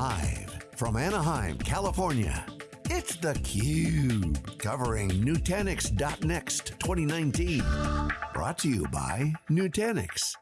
Live from Anaheim, California, it's theCUBE, covering Nutanix.next 2019. Brought to you by Nutanix.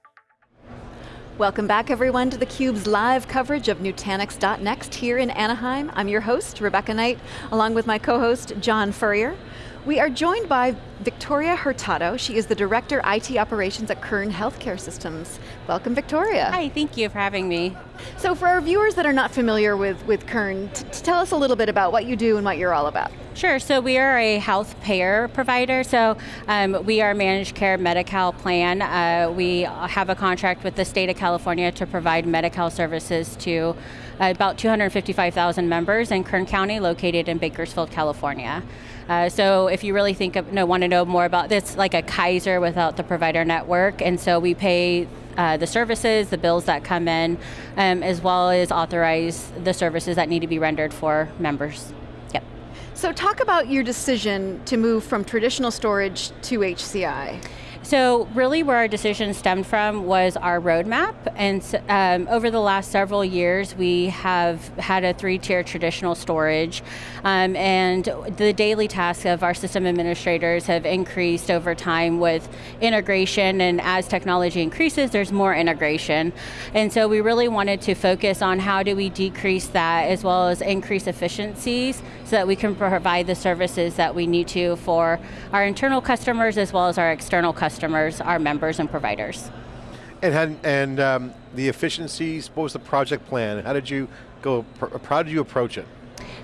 Welcome back everyone to theCUBE's live coverage of Nutanix.next here in Anaheim. I'm your host, Rebecca Knight, along with my co-host, John Furrier. We are joined by Victoria Hurtado. She is the Director IT Operations at Kern Healthcare Systems. Welcome, Victoria. Hi, thank you for having me. So for our viewers that are not familiar with, with Kern, tell us a little bit about what you do and what you're all about. Sure, so we are a health payer provider, so um, we are a managed care Medi-Cal plan. Uh, we have a contract with the state of California to provide Medi-Cal services to uh, about 255,000 members in Kern County, located in Bakersfield, California. Uh, so if you really think of, no, want to know more about this, like a Kaiser without the provider network, and so we pay uh, the services, the bills that come in, um, as well as authorize the services that need to be rendered for members. Yep. So talk about your decision to move from traditional storage to HCI. So really where our decision stemmed from was our roadmap, and um, over the last several years we have had a three-tier traditional storage, um, and the daily tasks of our system administrators have increased over time with integration, and as technology increases, there's more integration. And so we really wanted to focus on how do we decrease that as well as increase efficiencies so that we can provide the services that we need to for our internal customers as well as our external customers customers, our members and providers. And, had, and um, the efficiencies, what was the project plan? How did you go, how did you approach it?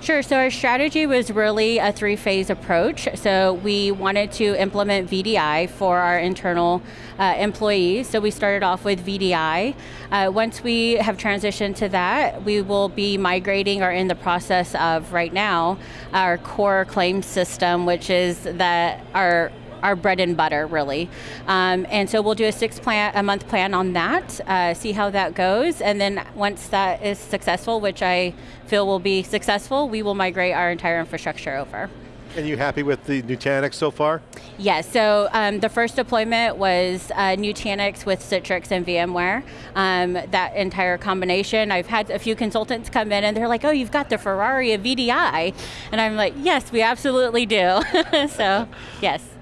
Sure, so our strategy was really a three-phase approach. So we wanted to implement VDI for our internal uh, employees. So we started off with VDI. Uh, once we have transitioned to that, we will be migrating or in the process of right now, our core claim system, which is that our our bread and butter, really. Um, and so we'll do a six plan, a month plan on that, uh, see how that goes, and then once that is successful, which I feel will be successful, we will migrate our entire infrastructure over. And you happy with the Nutanix so far? Yes, so um, the first deployment was uh, Nutanix with Citrix and VMware. Um, that entire combination, I've had a few consultants come in and they're like, oh, you've got the Ferrari of VDI. And I'm like, yes, we absolutely do. so, yes.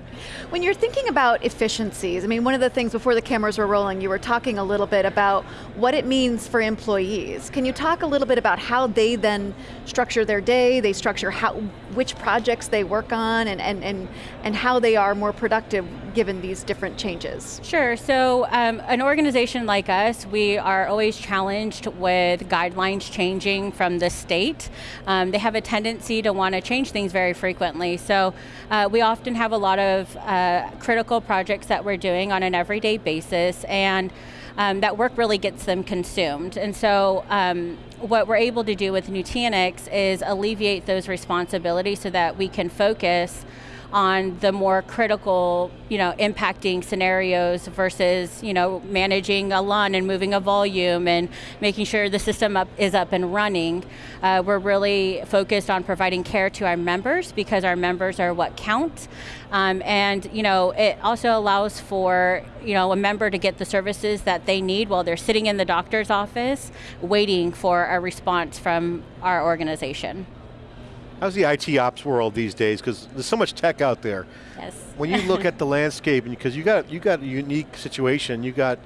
When you're thinking about efficiencies, I mean, one of the things before the cameras were rolling, you were talking a little bit about what it means for employees. Can you talk a little bit about how they then structure their day, they structure how, which projects they work on, and, and, and, and how they are more productive given these different changes? Sure, so um, an organization like us, we are always challenged with guidelines changing from the state. Um, they have a tendency to want to change things very frequently, so uh, we often have a lot of uh, critical projects that we're doing on an everyday basis and um, that work really gets them consumed. And so um, what we're able to do with Nutanix is alleviate those responsibilities so that we can focus on the more critical, you know, impacting scenarios versus, you know, managing a LUN and moving a volume and making sure the system up, is up and running. Uh, we're really focused on providing care to our members because our members are what count. Um, and you know, it also allows for you know, a member to get the services that they need while they're sitting in the doctor's office waiting for a response from our organization. How's the IT ops world these days? Because there's so much tech out there. Yes. When you look at the landscape, because you got you got a unique situation, you got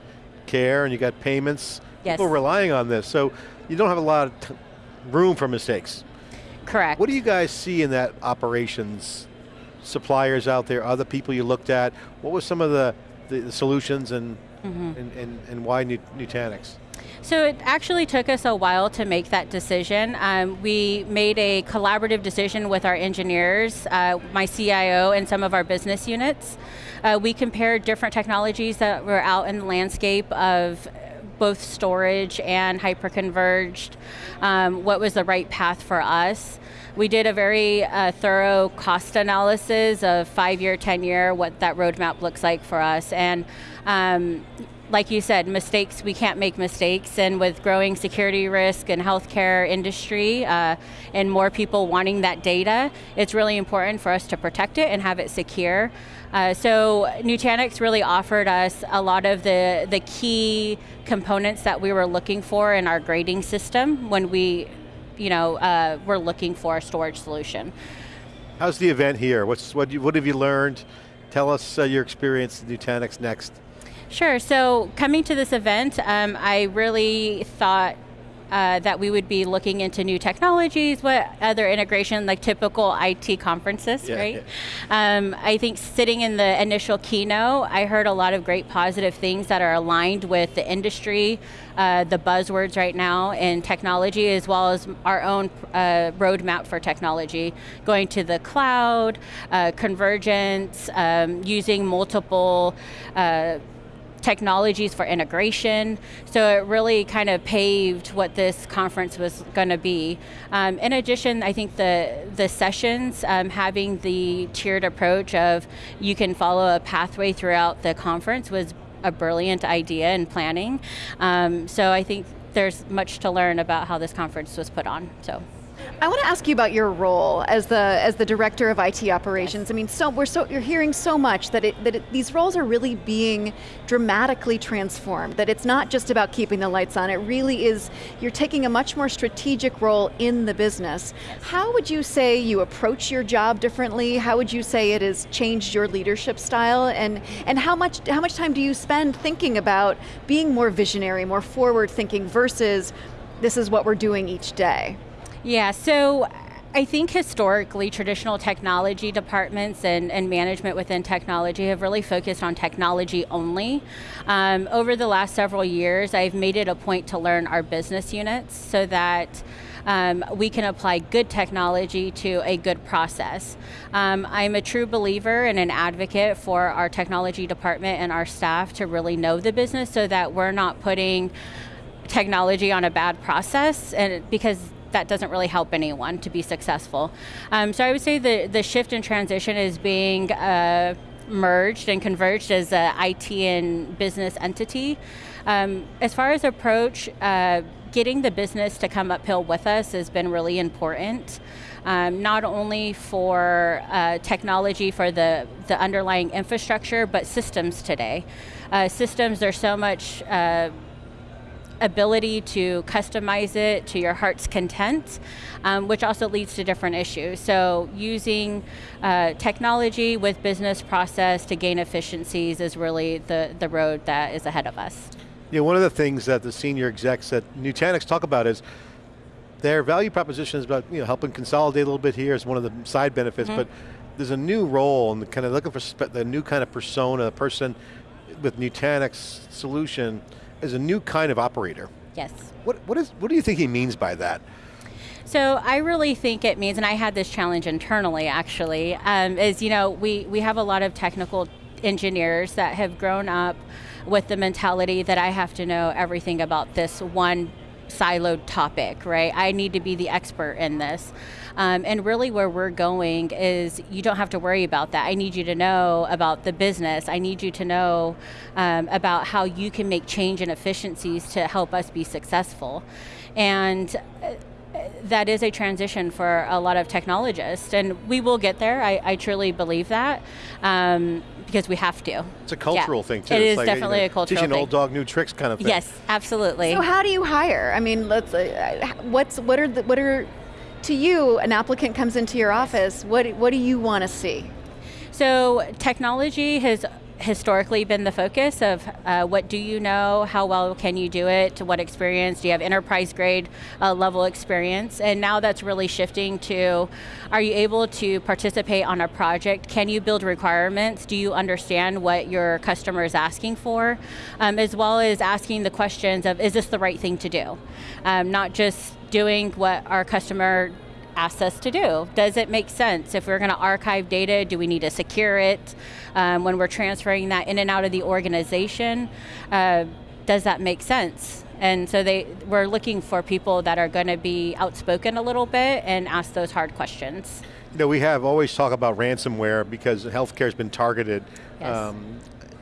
care and you got payments. Yes. People relying on this, so you don't have a lot of room for mistakes. Correct. What do you guys see in that operations? Suppliers out there, other people you looked at. What were some of the, the, the solutions and, mm -hmm. and, and, and why Nutanix? So it actually took us a while to make that decision. Um, we made a collaborative decision with our engineers, uh, my CIO, and some of our business units. Uh, we compared different technologies that were out in the landscape of both storage and hyperconverged, um, what was the right path for us. We did a very uh, thorough cost analysis of five year, 10 year, what that roadmap looks like for us. And um, like you said, mistakes, we can't make mistakes, and with growing security risk and healthcare industry, uh, and more people wanting that data, it's really important for us to protect it and have it secure. Uh, so Nutanix really offered us a lot of the, the key components that we were looking for in our grading system when we you know, uh, were looking for a storage solution. How's the event here? What's, what, what have you learned? Tell us uh, your experience at Nutanix Next. Sure, so coming to this event, um, I really thought uh, that we would be looking into new technologies, what other integration, like typical IT conferences, yeah, right? Yeah. Um, I think sitting in the initial keynote, I heard a lot of great positive things that are aligned with the industry, uh, the buzzwords right now in technology, as well as our own uh, roadmap for technology, going to the cloud, uh, convergence, um, using multiple uh, technologies for integration. So it really kind of paved what this conference was going to be. Um, in addition, I think the, the sessions, um, having the tiered approach of you can follow a pathway throughout the conference was a brilliant idea in planning. Um, so I think there's much to learn about how this conference was put on. So. I want to ask you about your role as the as the director of IT operations. I mean, so we're so you're hearing so much that it, that it, these roles are really being dramatically transformed. That it's not just about keeping the lights on. It really is. You're taking a much more strategic role in the business. How would you say you approach your job differently? How would you say it has changed your leadership style? And and how much how much time do you spend thinking about being more visionary, more forward thinking versus this is what we're doing each day? Yeah, so I think historically traditional technology departments and, and management within technology have really focused on technology only. Um, over the last several years, I've made it a point to learn our business units so that um, we can apply good technology to a good process. Um, I'm a true believer and an advocate for our technology department and our staff to really know the business so that we're not putting technology on a bad process and because that doesn't really help anyone to be successful. Um, so I would say the, the shift and transition is being uh, merged and converged as a IT and business entity. Um, as far as approach, uh, getting the business to come uphill with us has been really important. Um, not only for uh, technology for the, the underlying infrastructure, but systems today. Uh, systems, there's so much uh, ability to customize it to your heart's content, um, which also leads to different issues. So using uh, technology with business process to gain efficiencies is really the, the road that is ahead of us. Yeah, one of the things that the senior execs at Nutanix talk about is their value proposition is about you know, helping consolidate a little bit here as one of the side benefits, mm -hmm. but there's a new role and kind of looking for the new kind of persona, a person with Nutanix solution is a new kind of operator. Yes. What, what, is, what do you think he means by that? So I really think it means, and I had this challenge internally actually, um, is you know, we, we have a lot of technical engineers that have grown up with the mentality that I have to know everything about this one siloed topic, right? I need to be the expert in this. Um, and really where we're going is you don't have to worry about that. I need you to know about the business. I need you to know um, about how you can make change and efficiencies to help us be successful. And uh, that is a transition for a lot of technologists, and we will get there. I, I truly believe that um, because we have to. It's a cultural yeah. thing too. It it's is like, definitely you know, a cultural teaching thing. old dog new tricks kind of thing. Yes, absolutely. So how do you hire? I mean, let's. Uh, what's what are the what are to you? An applicant comes into your office. What what do you want to see? So technology has historically been the focus of uh, what do you know, how well can you do it, to what experience, do you have enterprise grade uh, level experience, and now that's really shifting to, are you able to participate on a project, can you build requirements, do you understand what your customer is asking for, um, as well as asking the questions of, is this the right thing to do? Um, not just doing what our customer asks us to do. Does it make sense? If we're going to archive data, do we need to secure it? Um, when we're transferring that in and out of the organization, uh, does that make sense? And so they, we're looking for people that are going to be outspoken a little bit and ask those hard questions. You know, we have always talk about ransomware because healthcare has been targeted. Yes. Um,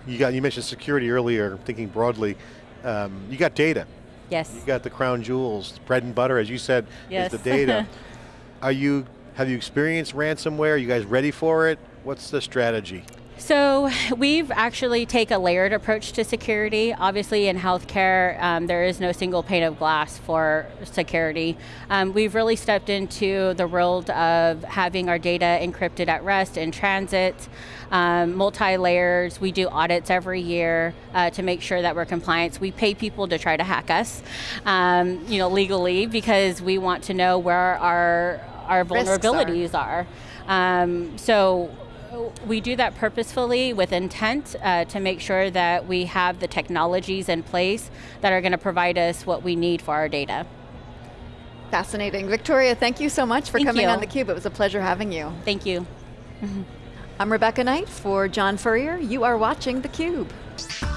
you got you mentioned security earlier, thinking broadly. Um, you got data. Yes. You got the crown jewels, bread and butter, as you said, Yes. is the data. Are you, have you experienced ransomware? Are you guys ready for it? What's the strategy? So we've actually take a layered approach to security. Obviously in healthcare, um, there is no single pane of glass for security. Um, we've really stepped into the world of having our data encrypted at rest in transit, um, multi-layers. We do audits every year uh, to make sure that we're compliant. We pay people to try to hack us, um, you know, legally because we want to know where our our Risks are. vulnerabilities are. Um, so we do that purposefully with intent uh, to make sure that we have the technologies in place that are going to provide us what we need for our data. Fascinating. Victoria, thank you so much for Thank coming you. on theCUBE. It was a pleasure having you. Thank you. I'm Rebecca Knight for John Furrier. You are watching theCUBE.